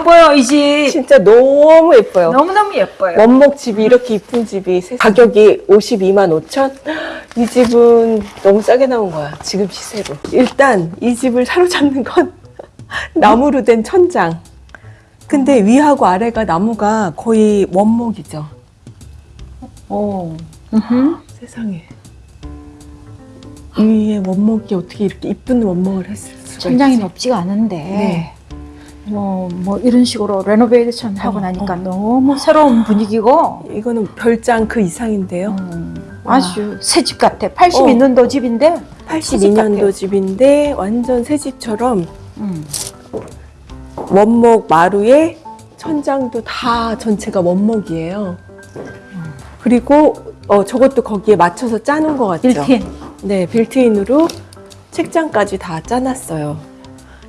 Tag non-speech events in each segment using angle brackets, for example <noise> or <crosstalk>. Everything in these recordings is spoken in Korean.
예뻐요 이 집. 진짜 너무 예뻐요. 너무너무 예뻐요. 원목 집이 이렇게 이쁜 집이 세- 가격이 52만 5천? 이 집은 너무 싸게 나온 거야. 지금 시세로. 일단 이 집을 사로잡는 건 <laughs> 나무로 된 천장. 근데 위하고 아래가 나무가 거의 원목이죠. 오. 음흠. 세상에. 위에 원목이 어떻게 이렇게 이쁜 원목을 했을 수가 천장이 있지? 높지가 않은데 네. 뭐, 뭐 이런 식으로 renovation 하고 어, 나니까 어. 너무 새로운 분위기고 이거는 별장 그 이상인데요. 음, 아주 새 집 같아. 82년도 어. 집인데 82년도 같아요. 집인데 완전 새 집처럼 음. 원목 마루에 천장도 다 전체가 원목이에요. 그리고 어, 저것도 거기에 맞춰서 짜는 것 같죠? 빌트인. 네, 빌트인으로 책장까지 다 짜놨어요.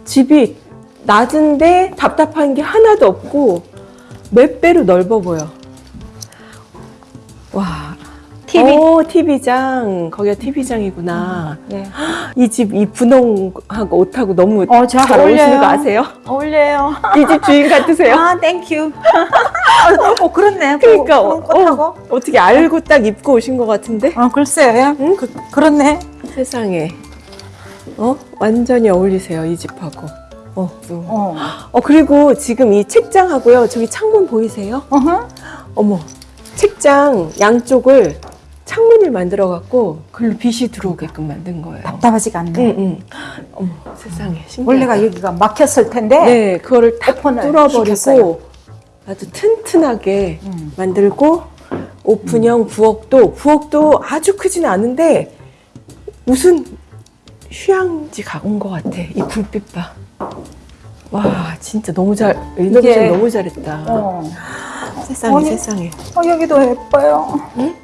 집이 낮은데 답답한 게 하나도 없고 몇 배로 넓어 보여. 와. TV. 오, TV장. 거기가 TV장이구나. 네. 이 집 이 분홍하고 옷하고 너무 어, 잘 잘 어울리는. 거 아세요? 어울려요. <laughs> 이 집 주인 같으세요? 아, thank you. <laughs> 어, 그렇네. 그러니까 어. 어, 어떻게 알고 딱 입고 오신 것 같은데? 어, 글쎄요. 응? 그, 그렇네. 세상에. 어? 완전히 어울리세요, 이 집하고. 어, 또. 어. 어, 그리고 지금 이 책장하고요. 저기 창문 보이세요? 어허. 어머. 책장 양쪽을 창문을 만들어 갖고 글로 빛이 들어오게끔 만든 거예요. 답답하지가 않네. 응, 응. 어머, 세상에. 신기하다. 원래가 여기가 막혔을 텐데. 네, 그거를 다 뚫어버리고 시켰어요. 아주 튼튼하게 음. 만들고 오픈형 부엌도 부엌도 아주 크진 않은데 무슨 휴양지 가온 것 같아. 이 불빛 봐. 와 진짜 너무 잘 이게- 너무 잘했다. 어. 세상에 아니. 세상에. 어, 여기도 예뻐요. 응?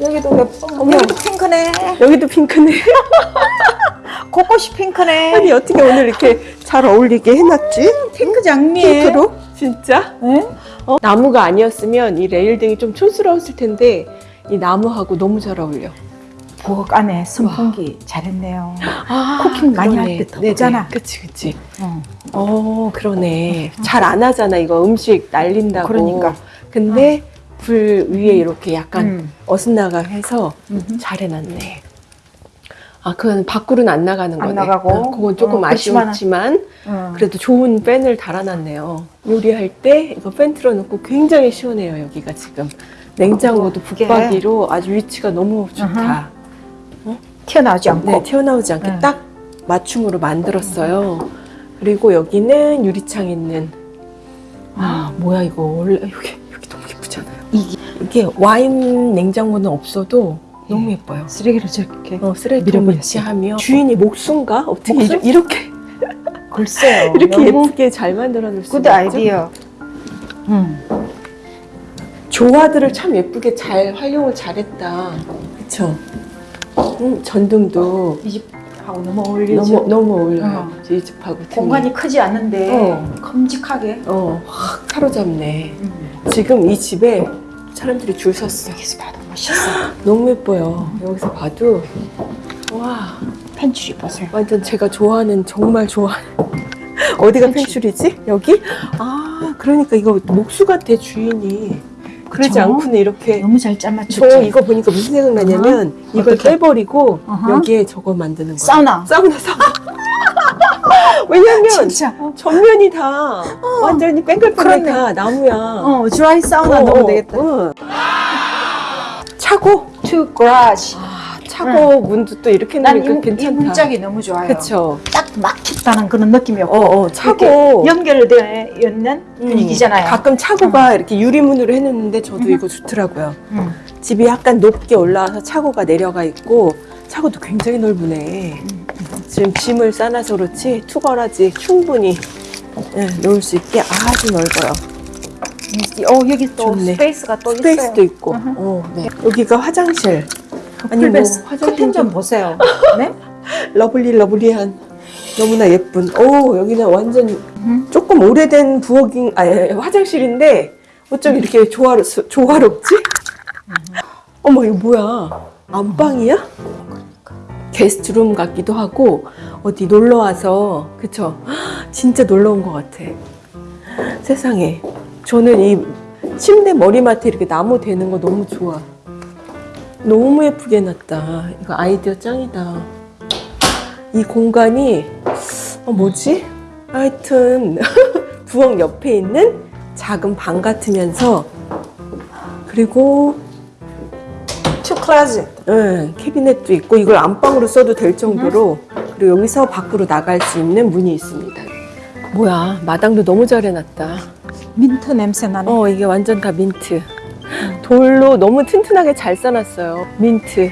여기도 예뻐. 어머. 여기도 핑크네. 여기도 핑크네. <laughs> 곳곳이 핑크네. 아니 어떻게 오늘 이렇게 잘 어울리게 해놨지? 핑크 장미. 핑크로? 진짜? 네? 어? 나무가 아니었으면 이 레일등이 좀 촌스러웠을 텐데 이 나무하고 너무 잘 어울려. 부엌 안에 선풍기 잘했네요. 아, 쿠킹 많이 할. 때 네네. 덥잖아. 그치 그치. 어. 어 그러네. 잘안 하잖아 이거 음식 날린다고. 그러니까. 근데 불 위에 이렇게 약간 음. 어긋나가 해서 음흠. 잘 해놨네. 아 그건 밖으로는 안 나가는 안 거네. 나가고. 어, 그건 조금 어, 아쉬웠지만 어. 그래도 좋은 팬을 달아놨네요. 요리할 때 이거 팬 틀어놓고 굉장히 시원해요 여기가 지금. 냉장고도 이게- 붙박이로 아주 위치가 너무 좋다. 튀어나오지 않고. 네, 튀어나오지 않게 네. 딱 맞춤으로 만들었어요. 그리고 여기는 유리창 있는. 아, 뭐야 이거 원래 여기 여기 너무 예쁘잖아요. 이게 이게 와인 냉장고는 없어도 너무 예뻐요. 쓰레기를 저렇게. 어, 쓰레기통 밀어버렸어요. 위치하며 주인이 목수인가? 어떻게? 이렇- 이렇게 <laughs> 글쎄요. 이렇게 예쁘게 잘 만들어낼 수굿 아이디어. 음. 조화들을 참 예쁘게 잘 활용을 잘했다. 그쵸? 음, 전등도 이 집하고 너무 어울리죠. 너무 너무 어울려요. 어. 이 집하고. 공간이 크지 않은데 어. 큼직하게. 어, 확 사로잡네. 음. 지금 이 집에 사람들이 줄 섰어. 여기서 봐도 멋있어. <gasps> 너무 예뻐요. 여기서 봐도 와 펜츄리 보세요. 완전 제가 좋아하는 정말 좋아하는 <laughs> 어디가 펜츄리. 펜츄리지? 여기? 아 그러니까 이거 목수 같아 주인이. 그러지? 않고는 이렇게 너무 잘 짜맞췄죠. 저 이거 보니까 무슨 생각나냐면 이걸 어떻게? 빼버리고 어허. 여기에 저거 만드는 거야. 사우나. 사우나 사우나. <laughs> 왜냐면 진짜. 어, 전면이 다 완전히 뺑글뺑글. 다 나무야. 어, 드라이 사우나 어, 넣으면 어, 되겠다. 응. 차고? To garage. 아, 차고 문도 또 이렇게 난 이, 놓으니까 이 괜찮다. 문짝이 너무 좋아요. 그쵸. 딱 막혔다는 그런 느낌이었고. 어, 어, 차고. 연결되어 있는 음, 분위기잖아요. 가끔 차고가 이렇게 유리문으로 해놓는데 저도 이거 좋더라고요. 음. 집이 약간 높게 올라와서 차고가 내려가 있고 차고도 굉장히 넓으네. 지금 짐을 싸놔서 그렇지 two garage 충분히 예, 놓을 수 있게 아주 넓어요. 어, 여기 또 좋네. space가 또 space도 있어요. 있고. 으흠. 어, 네. 여기가 화장실. 아니 뭐. 화장실 커튼 좀 보세요. <laughs> 네? Lovely lovely한 너무나 예쁜. 오 여기는 완전 음. 조금 오래된 부엌인 아 예, 화장실인데 어쩜 이렇게 조화로 조화롭지? 어머 이거 뭐야? 안방이야? 게스트룸 같기도 하고 어디 놀러 와서 그쵸? 진짜 놀러 온 것 같아. 세상에. 저는 이 침대 머리맡에 이렇게 나무 되는 거 너무 좋아. 너무 예쁘게 해놨다. 이거 아이디어 짱이다. 이 공간이, 어, 뭐지? 하여튼, <laughs> 부엌 옆에 있는 작은 방 같으면서, 그리고, two closet. 예, 캐비넷도 있고, 이걸 안방으로 써도 될 정도로, 그리고 여기서 밖으로 나갈 수 있는 문이 있습니다. 뭐야, 마당도 너무 잘 해놨다. 민트 냄새 나네. 어, 이게 완전 다 민트. 돌로 너무 튼튼하게 잘 써놨어요. 민트.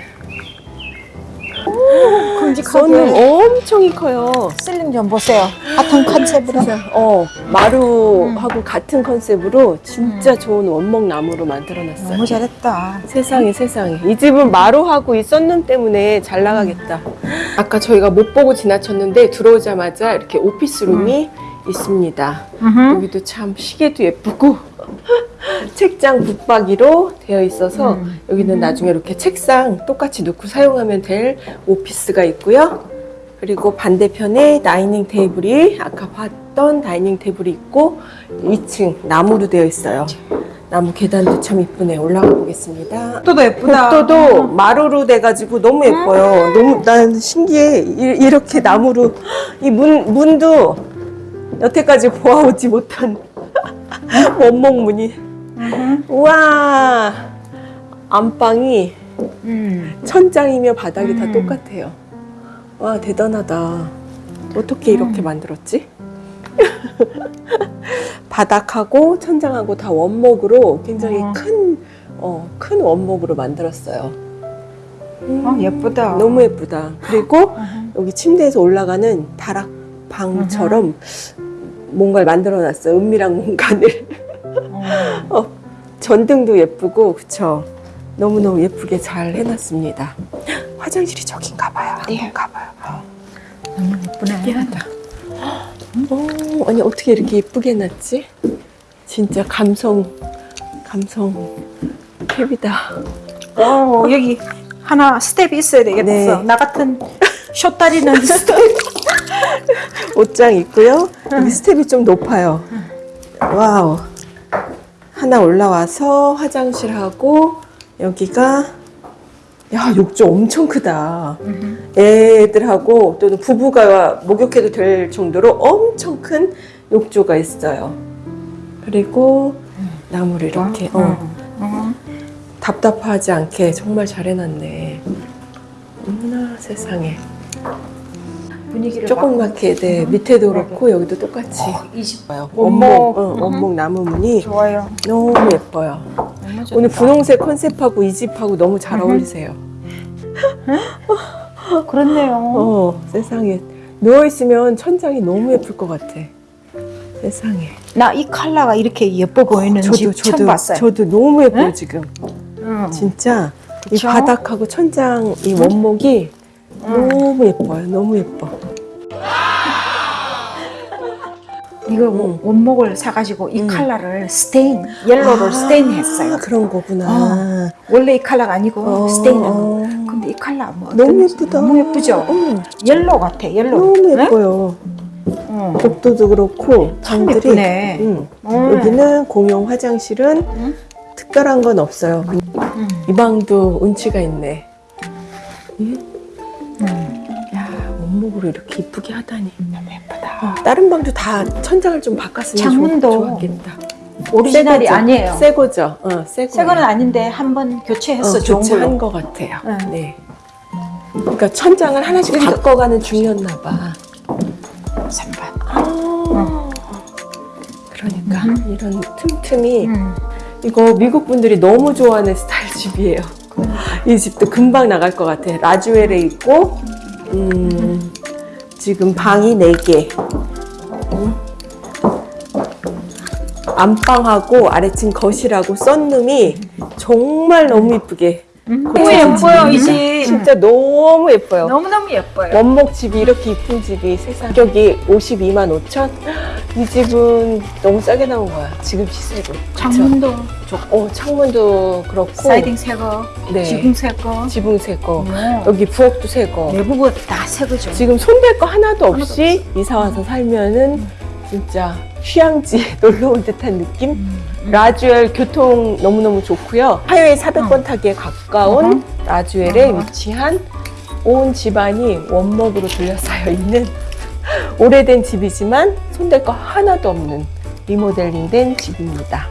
큼직하게. 썬룸 엄청 커요. 실링 좀 보세요. 같은 컨셉으로. 어, 마루하고 같은 컨셉으로 진짜 좋은 원목 나무로 만들어놨어요. 너무 잘했다. 세상에 세상에 이 집은 마루하고 이 썬룸 때문에 잘 나가겠다. 아까 저희가 못 보고 지나쳤는데 들어오자마자 이렇게 오피스룸이 있습니다. 여기도 참 시계도 예쁘고 책장 붙박이로 되어 있어서 음. 여기는 나중에 이렇게 책상 똑같이 놓고 사용하면 될 오피스가 있고요. 그리고 반대편에 다이닝 테이블이 아까 봤던 다이닝 테이블이 있고 2층 나무로 되어 있어요. 나무 계단도 참 이쁘네. 올라가 보겠습니다. 또도 예쁘다. 복도도 마루로 돼가지고 너무 예뻐요. 너무 난 신기해. 이- 이렇게 나무로 이 문 문도 여태까지 보아오지 못한 <laughs> 원목 문이. 우와 안방이 음. 천장이며 바닥이 다 음. 똑같아요. 와 대단하다. 어떻게 이렇게 만들었지? <laughs> 바닥하고 천장하고 다 원목으로 굉장히 어. 큰, 어, 큰 원목으로 만들었어요. 음, 어, 예쁘다. 너무 예쁘다. 그리고 <laughs> 여기 침대에서 올라가는 다락방처럼 뭔가를 만들어 놨어요. 은밀한 공간을. 어, 전등도 예쁘고, 그쵸? 너무너무 예쁘게 잘 해놨습니다. 화장실이 저긴가 봐요. 네. 한번 가봐요. 너무 예쁘네. 미안하다. 어, 아니 어떻게 이렇게 예쁘게 해놨지? 진짜 감성, 감성 캡이다. 어, 여기 하나 step이 있어야 되겠어. 네. 나 같은 쇼다리는 <laughs> 스텝. 옷장 있고요. 여기 step이 좀 높아요. 와우. 하나 올라와서 화장실하고 여기가 야 욕조 엄청 크다. 애들하고 또는 부부가 목욕해도 될 정도로 엄청 큰 욕조가 있어요. 그리고 나무를 이렇게 어, 어. 답답하지 않게 정말 잘 해놨네. 어머나 세상에. 분위기를 조그맣게 네, 밑에도 그렇고 여기도 똑같이 이집 예뻐요. 원목. 원목, 어, 원목 나무 문이 좋아요. 너무 예뻐요. 오늘 분홍색 컨셉하고 이 집하고 너무 잘 어울리세요. <laughs> 그렇네요. 어, 세상에. 누워있으면 천장이 너무 예쁠 것 같아. 세상에. 나 이 컬러가 이렇게 예뻐 보이는 집 처음 봤어요. 저도 너무 예뻐요, 지금. 응. 진짜. 이 그쵸? 바닥하고 천장, 이 원목이 너무 예뻐요. 너무 예뻐. 이거 응. 원목을 사가지고 이 응. 컬러를 stain, yellow를 아, stain 했어요. 그런 거구나. 원래 이 컬러가 아니고 어, stain한 거. 어. 근데 이 컬러 뭐 너무 예쁘다. 너무 예쁘죠? 응. Yellow 같아, yellow. 너무 네? 예뻐요. 응. 복도도 그렇고 참 방들이. 응. 음. 여기는 공용 화장실은 응? 특별한 건 없어요. 이 방도 운치가 있네. 원목으로 이렇게 이쁘게 하다니. 너무 예쁘다. 어, 다른 방도 다 천장을 좀 바꿨으면 창문도 좋, 좋았겠다. 오리지널이 새 거죠? 아니에요. 새 거죠. 어, 새새 거는 아닌데 한번 교체했어, 어, 좋은 교체한. 것 같아요. 응. 네. 그러니까 천장을 하나씩 그러니까- 바꿔가는 중이었나 봐. 선반. 아, 그러니까 이런 틈틈이 응. 이거 미국 분들이 너무 좋아하는 스타일 집이에요. 이 집도 금방 나갈 것 같아. 라주엘에 있고, 음, 지금 방이 4개. 음. 안방하고 아래층 거실하고 썬룸이 정말 너무 이쁘게. 너무 고쳐진 예뻐요, 이. 집. 진짜 너무 예뻐요. 너무너무 예뻐요. 원목 집이 이렇게 이쁜 집이 세상 가격이 52만 5천? 이 집은 너무 싸게 나온 거야. 지금 시세로. 창문도 그쵸? 어, 창문도 그렇고. Siding 새 거, 네. 지붕 새 거, 지붕 새 거. 어. 여기 부엌도 새 거. 내부가 다 새 거죠. 지금 손댈 거 하나도 없이 이사 와서 살면은 진짜 휴양지에 <laughs> 놀러 온 듯한 느낌? 음. 라주엘 교통 너무너무 좋고요. Highway 400번 타기에 가까운 어허. 라주엘에 어허. 위치한 온 집안이 원목으로 둘러싸여 있는 <laughs> 오래된 집이지만 손댈 거 하나도 없는 리모델링된 집입니다.